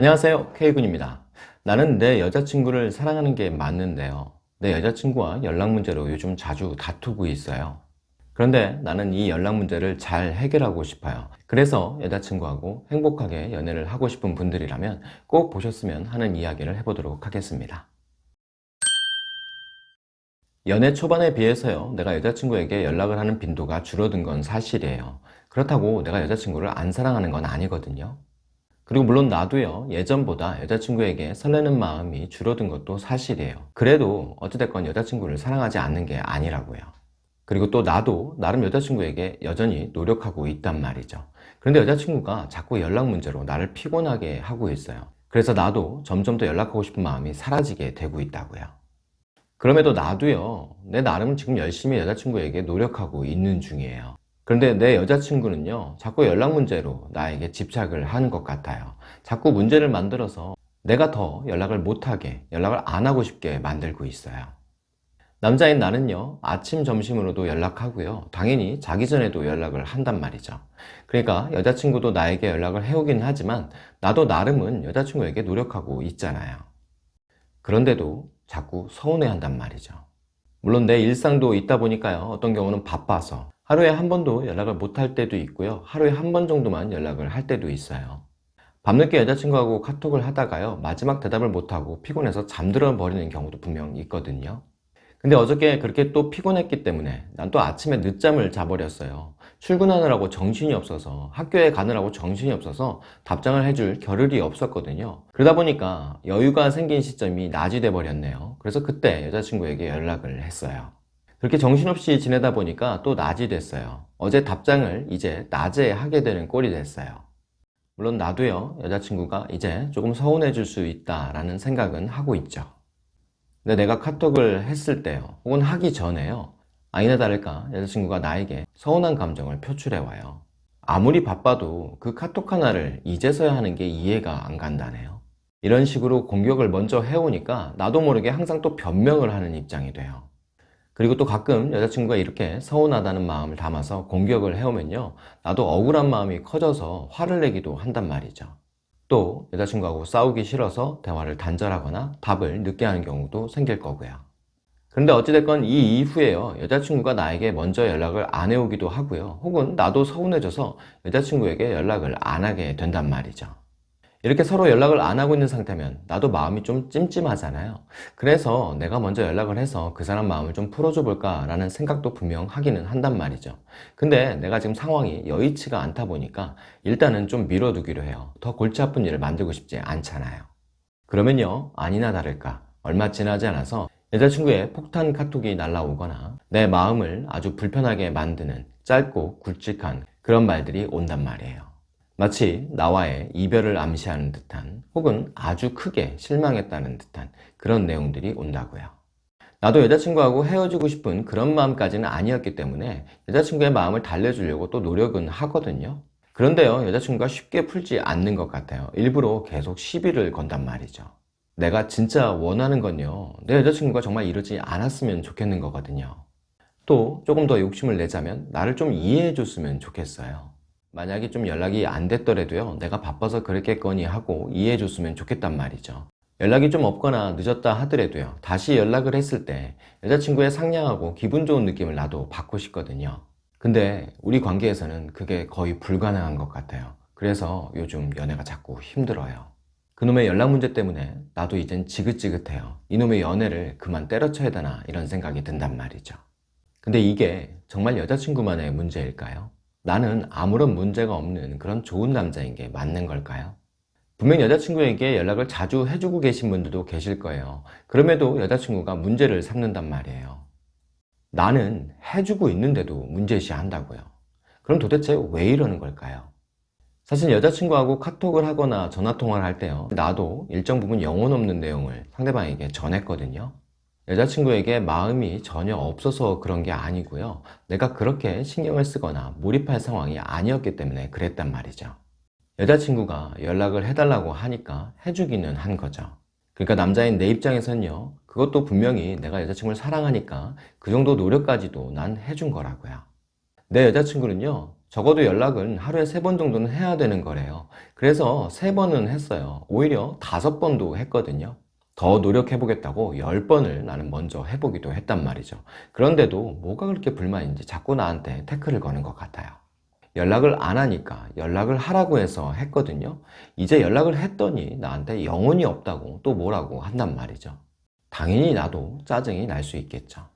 안녕하세요. K군입니다. 나는 내 여자친구를 사랑하는 게 맞는데요. 내 여자친구와 연락 문제로 요즘 자주 다투고 있어요. 그런데 나는 이 연락 문제를 잘 해결하고 싶어요. 그래서 여자친구하고 행복하게 연애를 하고 싶은 분들이라면 꼭 보셨으면 하는 이야기를 해보도록 하겠습니다. 연애 초반에 비해서요 내가 여자친구에게 연락을 하는 빈도가 줄어든 건 사실이에요. 그렇다고 내가 여자친구를 안 사랑하는 건 아니거든요 그리고 물론 나도요 예전보다 여자친구에게 설레는 마음이 줄어든 것도 사실이에요. 그래도 어찌됐건 여자친구를 사랑하지 않는 게 아니라고요. 그리고 또 나도 나름 여자친구에게 여전히 노력하고 있단 말이죠. 그런데 여자친구가 자꾸 연락 문제로 나를 피곤하게 하고 있어요. 그래서 나도 점점 더 연락하고 싶은 마음이 사라지게 되고 있다고요. 그럼에도 나도요 내 나름 지금 열심히 여자친구에게 노력하고 있는 중이에요 그런데 내 여자친구는요 자꾸 연락 문제로 나에게 집착을 하는 것 같아요. 자꾸 문제를 만들어서 내가 더 연락을 못하게 연락을 안 하고 싶게 만들고 있어요. 남자인 나는요 아침 점심으로도 연락하고요. 당연히 자기 전에도 연락을 한단 말이죠. 그러니까 여자친구도 나에게 연락을 해오긴 하지만 나도 나름은 여자친구에게 노력하고 있잖아요. 그런데도 자꾸 서운해 한단 말이죠. 물론 내 일상도 있다 보니까요 어떤 경우는 바빠서 하루에 한 번도 연락을 못 할 때도 있고요. 하루에 한 번 정도만 연락을 할 때도 있어요. 밤늦게 여자친구하고 카톡을 하다가요 마지막 대답을 못하고 피곤해서 잠들어 버리는 경우도 분명 있거든요. 근데 어저께 그렇게 또 피곤했기 때문에 난 또 아침에 늦잠을 자버렸어요. 출근하느라고 정신이 없어서 학교에 가느라고 정신이 없어서 답장을 해줄 겨를이 없었거든요. 그러다 보니까 여유가 생긴 시점이 낮이 돼 버렸네요. 그래서 그때 여자친구에게 연락을 했어요 그렇게 정신없이 지내다 보니까 또 낮이 됐어요. 어제 답장을 이제 낮에 하게 되는 꼴이 됐어요. 물론 나도요 여자친구가 이제 조금 서운해 줄 수 있다 라는 생각은 하고 있죠. 근데 내가 카톡을 했을 때요 혹은 하기 전에요 아니나 다를까 여자친구가 나에게 서운한 감정을 표출해 와요. 아무리 바빠도 그 카톡 하나를 이제서야 하는 게 이해가 안 간다네요. 이런 식으로 공격을 먼저 해오니까 나도 모르게 항상 또 변명을 하는 입장이 돼요 그리고 또 가끔 여자친구가 이렇게 서운하다는 마음을 담아서 공격을 해오면요. 나도 억울한 마음이 커져서 화를 내기도 한단 말이죠. 또 여자친구하고 싸우기 싫어서 대화를 단절하거나 답을 늦게 하는 경우도 생길 거고요. 그런데 어찌됐건 이 이후에요. 여자친구가 나에게 먼저 연락을 안 해오기도 하고요. 혹은 나도 서운해져서 여자친구에게 연락을 안 하게 된단 말이죠 이렇게 서로 연락을 안 하고 있는 상태면 나도 마음이 좀 찜찜하잖아요. 그래서 내가 먼저 연락을 해서 그 사람 마음을 좀 풀어줘 볼까 라는 생각도 분명 하기는 한단 말이죠. 근데 내가 지금 상황이 여의치가 않다 보니까 일단은 좀 미뤄두기로 해요. 더 골치 아픈 일을 만들고 싶지 않잖아요. 그러면요 아니나 다를까. 얼마 지나지 않아서 여자친구의 폭탄 카톡이 날라오거나 내 마음을 아주 불편하게 만드는 짧고 굵직한 그런 말들이 온단 말이에요 마치 나와의 이별을 암시하는 듯한 혹은 아주 크게 실망했다는 듯한 그런 내용들이 온다고요. 나도 여자친구하고 헤어지고 싶은 그런 마음까지는 아니었기 때문에 여자친구의 마음을 달래주려고 또 노력은 하거든요. 그런데요 여자친구가 쉽게 풀지 않는 것 같아요. 일부러 계속 시비를 건단 말이죠. 내가 진짜 원하는 건요 내 여자친구가 정말 이러지 않았으면 좋겠는 거거든요. 또 조금 더 욕심을 내자면 나를 좀 이해해 줬으면 좋겠어요 만약에 좀 연락이 안 됐더라도요 내가 바빠서 그랬겠거니 하고 이해해 줬으면 좋겠단 말이죠. 연락이 좀 없거나 늦었다 하더라도요 다시 연락을 했을 때 여자친구의 상냥하고 기분 좋은 느낌을 나도 받고 싶거든요. 근데 우리 관계에서는 그게 거의 불가능한 것 같아요. 그래서 요즘 연애가 자꾸 힘들어요. 그놈의 연락 문제 때문에 나도 이젠 지긋지긋해요. 이놈의 연애를 그만 때려쳐야 되나 이런 생각이 든단 말이죠. 근데 이게 정말 여자친구만의 문제일까요? 나는 아무런 문제가 없는 그런 좋은 남자인 게 맞는 걸까요? 분명 여자친구에게 연락을 자주 해주고 계신 분들도 계실 거예요. 그럼에도 여자친구가 문제를 삼는단 말이에요. 나는 해주고 있는데도 문제시 한다고요. 그럼 도대체 왜 이러는 걸까요? 사실 여자친구하고 카톡을 하거나 전화통화를 할 때요. 나도 일정 부분 영혼 없는 내용을 상대방에게 전했거든요 여자친구에게 마음이 전혀 없어서 그런 게 아니고요 내가 그렇게 신경을 쓰거나 몰입할 상황이 아니었기 때문에 그랬단 말이죠 여자친구가 연락을 해달라고 하니까 해주기는 한 거죠 그러니까 남자인 내 입장에선요 그것도 분명히 내가 여자친구를 사랑하니까 그 정도 노력까지도 난 해준 거라고요 내 여자친구는요 적어도 연락은 하루에 세 번 정도는 해야 되는 거래요. 그래서 세 번은 했어요. 오히려 다섯 번도 했거든요. 더 노력해보겠다고 열 번을 나는 먼저 해보기도 했단 말이죠. 그런데도 뭐가 그렇게 불만인지 자꾸 나한테 태클을 거는 것 같아요. 연락을 안 하니까 연락을 하라고 해서 했거든요. 이제 연락을 했더니 나한테 영혼이 없다고 또 뭐라고 한단 말이죠. 당연히 나도 짜증이 날 수 있겠죠.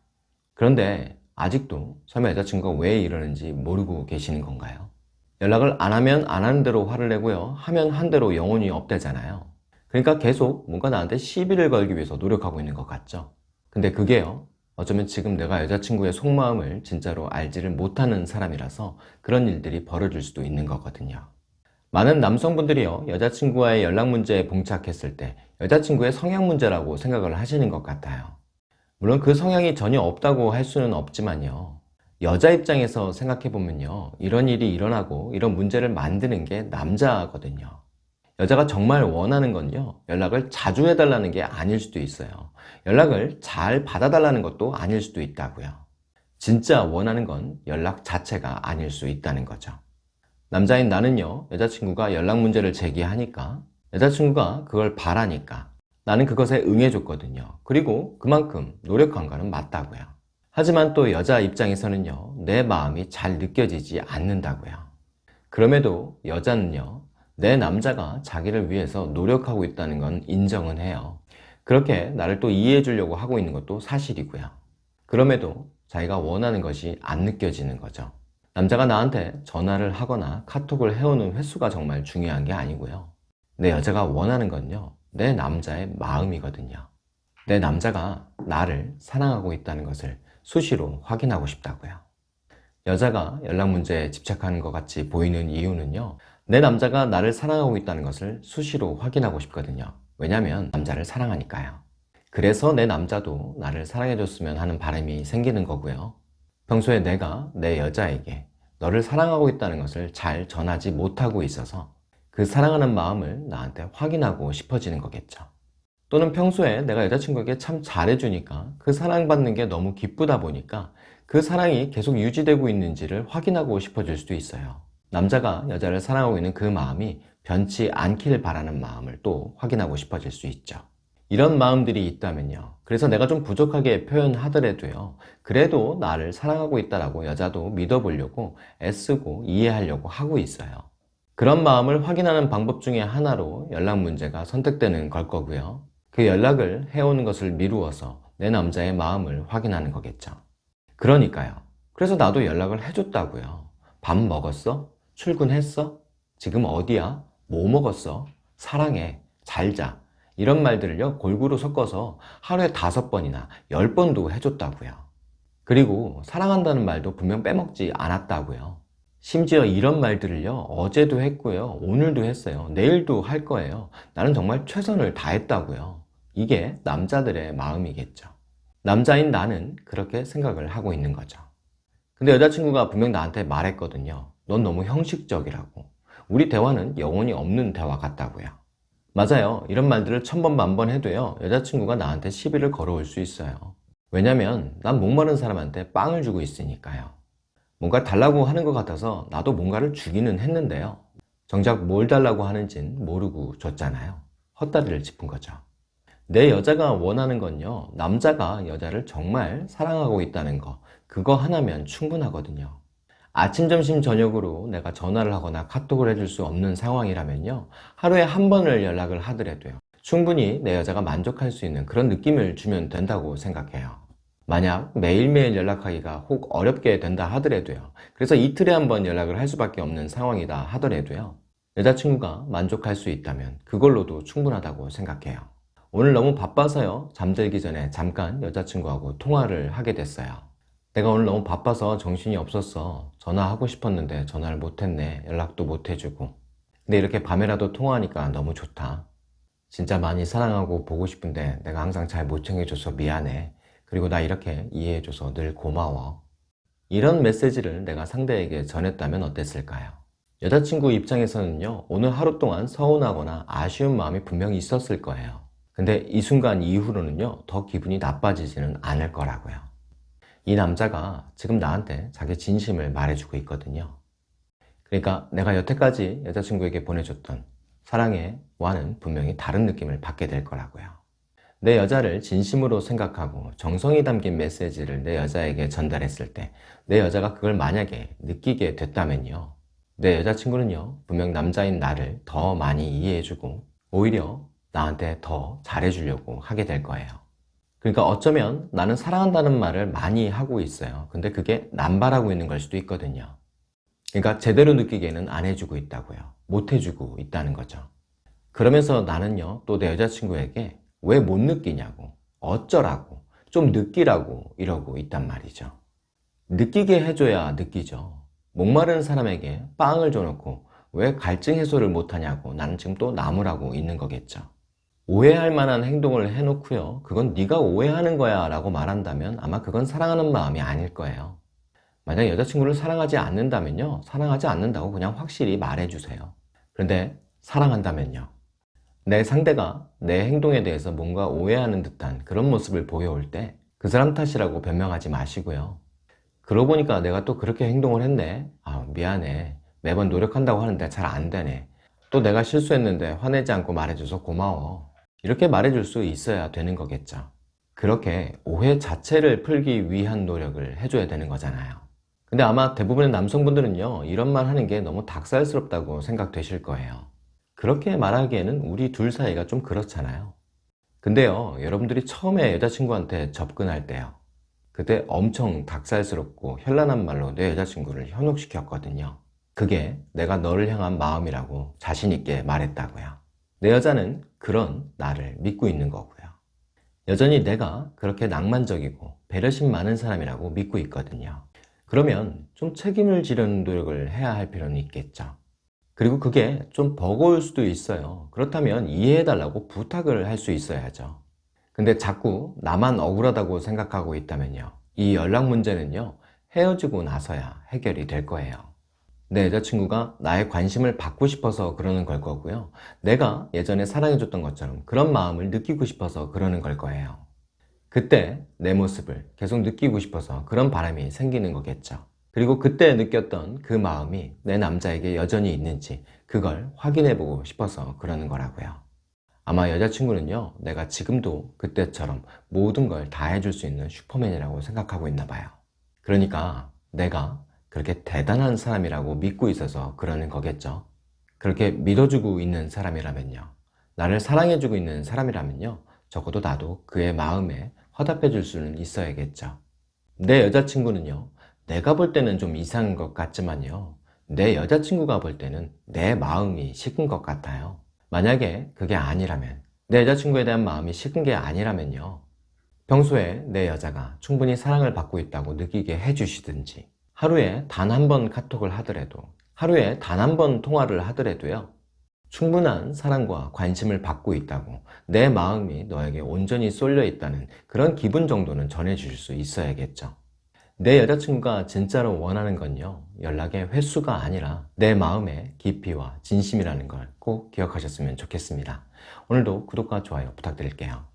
그런데 아직도 설마 여자친구가 왜 이러는지 모르고 계시는 건가요? 연락을 안 하면 안 하는 대로 화를 내고요. 하면 한 대로 영혼이 없대잖아요. 그러니까 계속 뭔가 나한테 시비를 걸기 위해서 노력하고 있는 것 같죠. 근데 그게요. 어쩌면 지금 내가 여자친구의 속마음을 진짜로 알지를 못하는 사람이라서 그런 일들이 벌어질 수도 있는 거거든요. 많은 남성분들이요. 여자친구와의 연락 문제에 봉착했을 때 여자친구의 성향 문제라고 생각을 하시는 것 같아요. 물론 그 성향이 전혀 없다고 할 수는 없지만요. 여자 입장에서 생각해보면요. 이런 일이 일어나고 이런 문제를 만드는 게 남자거든요. 여자가 정말 원하는 건요. 연락을 자주 해달라는 게 아닐 수도 있어요. 연락을 잘 받아달라는 것도 아닐 수도 있다고요. 진짜 원하는 건 연락 자체가 아닐 수 있다는 거죠. 남자인 나는요. 여자친구가 연락 문제를 제기하니까 여자친구가 그걸 바라니까 나는 그것에 응해줬거든요. 그리고 그만큼 노력한 거는 맞다고요. 하지만 또 여자 입장에서는요. 내 마음이 잘 느껴지지 않는다고요. 그럼에도 여자는요. 내 남자가 자기를 위해서 노력하고 있다는 건 인정은 해요. 그렇게 나를 또 이해해 주려고 하고 있는 것도 사실이고요. 그럼에도 자기가 원하는 것이 안 느껴지는 거죠. 남자가 나한테 전화를 하거나 카톡을 해오는 횟수가 정말 중요한 게 아니고요. 내 여자가 원하는 건요. 내 남자의 마음이거든요. 내 남자가 나를 사랑하고 있다는 것을 수시로 확인하고 싶다고요. 여자가 연락 문제에 집착하는 것 같이 보이는 이유는요. 내 남자가 나를 사랑하고 있다는 것을 수시로 확인하고 싶거든요. 왜냐면 남자를 사랑하니까요. 그래서 내 남자도 나를 사랑해줬으면 하는 바람이 생기는 거고요. 평소에 내가 내 여자에게 너를 사랑하고 있다는 것을 잘 전하지 못하고 있어서 그 사랑하는 마음을 나한테 확인하고 싶어지는 거겠죠. 또는 평소에 내가 여자친구에게 참 잘해주니까 그 사랑받는 게 너무 기쁘다 보니까 그 사랑이 계속 유지되고 있는지를 확인하고 싶어질 수도 있어요. 남자가 여자를 사랑하고 있는 그 마음이 변치 않길 바라는 마음을 또 확인하고 싶어질 수 있죠. 이런 마음들이 있다면요. 그래서 내가 좀 부족하게 표현하더라도요. 그래도 나를 사랑하고 있다라고 여자도 믿어보려고 애쓰고 이해하려고 하고 있어요. 그런 마음을 확인하는 방법 중에 하나로 연락 문제가 선택되는 걸 거고요. 그 연락을 해오는 것을 미루어서 내 남자의 마음을 확인하는 거겠죠. 그러니까요. 그래서 나도 연락을 해줬다고요. 밥 먹었어? 출근했어? 지금 어디야? 뭐 먹었어? 사랑해. 잘자. 이런 말들을요 골고루 섞어서 하루에 다섯 번이나 열 번도 해줬다고요. 그리고 사랑한다는 말도 분명 빼먹지 않았다고요. 심지어 이런 말들을요 어제도 했고요 오늘도 했어요 내일도 할 거예요 나는 정말 최선을 다했다고요 이게 남자들의 마음이겠죠 남자인 나는 그렇게 생각을 하고 있는 거죠 근데 여자친구가 분명 나한테 말했거든요 넌 너무 형식적이라고. 우리 대화는 영혼이 없는 대화 같다고요. 맞아요. 이런 말들을 천번 만번 해도요 여자친구가 나한테 시비를 걸어올 수 있어요. 왜냐면 난 목마른 사람한테 빵을 주고 있으니까요. 뭔가 달라고 하는 것 같아서 나도 뭔가를 주기는 했는데요. 정작 뭘 달라고 하는진 모르고 줬잖아요. 헛다리를 짚은 거죠. 내 여자가 원하는 건요 남자가 여자를 정말 사랑하고 있다는 거. 그거 하나면 충분하거든요 아침, 점심, 저녁으로 내가 전화를 하거나 카톡을 해줄 수 없는 상황이라면요. 하루에 한 번을 연락을 하더라도요. 충분히 내 여자가 만족할 수 있는 그런 느낌을 주면 된다고 생각해요. 만약 매일매일 연락하기가 혹 어렵게 된다 하더라도요. 그래서 이틀에 한 번 연락을 할 수밖에 없는 상황이다 하더라도요. 여자친구가 만족할 수 있다면 그걸로도 충분하다고 생각해요. 오늘 너무 바빠서요. 잠들기 전에 잠깐 여자친구하고 통화를 하게 됐어요 내가 오늘 너무 바빠서 정신이 없었어. 전화하고 싶었는데 전화를 못했네. 연락도 못해주고. 근데 이렇게 밤에라도 통화하니까 너무 좋다. 진짜 많이 사랑하고 보고 싶은데 내가 항상 잘 못 챙겨줘서 미안해. 그리고 나 이렇게 이해해줘서 늘 고마워. 이런 메시지를 내가 상대에게 전했다면 어땠을까요? 여자친구 입장에서는요 오늘 하루 동안 서운하거나 아쉬운 마음이 분명히 있었을 거예요. 근데 이 순간 이후로는요 더 기분이 나빠지지는 않을 거라고요 이 남자가 지금 나한테 자기 진심을 말해주고 있거든요 그러니까 내가 여태까지 여자친구에게 보내줬던 사랑의 와는 분명히 다른 느낌을 받게 될 거라고요. 내 여자를 진심으로 생각하고 정성이 담긴 메시지를 내 여자에게 전달했을 때 내 여자가 그걸 만약에 느끼게 됐다면요. 내 여자친구는요, 분명 남자인 나를 더 많이 이해해주고 오히려 나한테 더 잘해주려고 하게 될 거예요. 그러니까 어쩌면 나는 사랑한다는 말을 많이 하고 있어요. 근데 그게 남발하고 있는 걸 수도 있거든요. 그러니까 제대로 느끼기에는 안 해주고 있다고요. 못 해주고 있다는 거죠. 그러면서 나는요, 또 내 여자친구에게 왜 못 느끼냐고, 어쩌라고, 좀 느끼라고 이러고 있단 말이죠. 느끼게 해줘야 느끼죠. 목마른 사람에게 빵을 줘놓고 왜 갈증 해소를 못하냐고 나는 지금 또 나무라고 있는 거겠죠. 오해할 만한 행동을 해놓고요. 그건 네가 오해하는 거야 라고 말한다면 아마 그건 사랑하는 마음이 아닐 거예요. 만약 여자친구를 사랑하지 않는다면요. 사랑하지 않는다고 그냥 확실히 말해주세요. 그런데 사랑한다면요. 내 상대가 내 행동에 대해서 뭔가 오해하는 듯한 그런 모습을 보여올 때 그 사람 탓이라고 변명하지 마시고요. 그러고 보니까 내가 또 그렇게 행동을 했네. 아, 미안해. 매번 노력한다고 하는데 잘 안 되네. 또 내가 실수했는데 화내지 않고 말해줘서 고마워. 이렇게 말해줄 수 있어야 되는 거겠죠. 그렇게 오해 자체를 풀기 위한 노력을 해줘야 되는 거잖아요. 근데 아마 대부분의 남성분들은요, 이런 말 하는 게 너무 닭살스럽다고 생각되실 거예요. 그렇게 말하기에는 우리 둘 사이가 좀 그렇잖아요. 근데요, 여러분들이 처음에 여자친구한테 접근할 때요. 그때 엄청 닭살스럽고 현란한 말로 내 여자친구를 현혹시켰거든요. 그게 내가 너를 향한 마음이라고 자신있게 말했다고요. 내 여자는 그런 나를 믿고 있는 거고요. 여전히 내가 그렇게 낭만적이고 배려심 많은 사람이라고 믿고 있거든요. 그러면 좀 책임을 지려는 노력을 해야 할 필요는 있겠죠. 그리고 그게 좀 버거울 수도 있어요. 그렇다면 이해해달라고 부탁을 할 수 있어야죠. 근데 자꾸 나만 억울하다고 생각하고 있다면요. 이 연락 문제는요. 헤어지고 나서야 해결이 될 거예요. 내 여자친구가 나의 관심을 받고 싶어서 그러는 걸 거고요. 내가 예전에 사랑해줬던 것처럼 그런 마음을 느끼고 싶어서 그러는 걸 거예요. 그때 내 모습을 계속 느끼고 싶어서 그런 바람이 생기는 거겠죠. 그리고 그때 느꼈던 그 마음이 내 남자에게 여전히 있는지 그걸 확인해 보고 싶어서 그러는 거라고요. 아마 여자친구는요 내가 지금도 그때처럼 모든 걸 다 해줄 수 있는 슈퍼맨이라고 생각하고 있나 봐요 그러니까 내가 그렇게 대단한 사람이라고 믿고 있어서 그러는 거겠죠. 그렇게 믿어주고 있는 사람이라면요. 나를 사랑해주고 있는 사람이라면요. 적어도 나도 그의 마음에 화답해 줄 수는 있어야겠죠. 내 여자친구는요. 내가 볼 때는 좀 이상한 것 같지만요. 내 여자친구가 볼 때는 내 마음이 식은 것 같아요. 만약에 그게 아니라면 내 여자친구에 대한 마음이 식은 게 아니라면요. 평소에 내 여자가 충분히 사랑을 받고 있다고 느끼게 해주시든지 하루에 단 한 번 카톡을 하더라도 하루에 단 한 번 통화를 하더라도요 충분한 사랑과 관심을 받고 있다고 내 마음이 너에게 온전히 쏠려 있다는 그런 기분 정도는 전해주실 수 있어야겠죠. 내 여자친구가 진짜로 원하는 건요 연락의 횟수가 아니라 내 마음의 깊이와 진심이라는 걸 꼭 기억하셨으면 좋겠습니다. 오늘도 구독과 좋아요 부탁드릴게요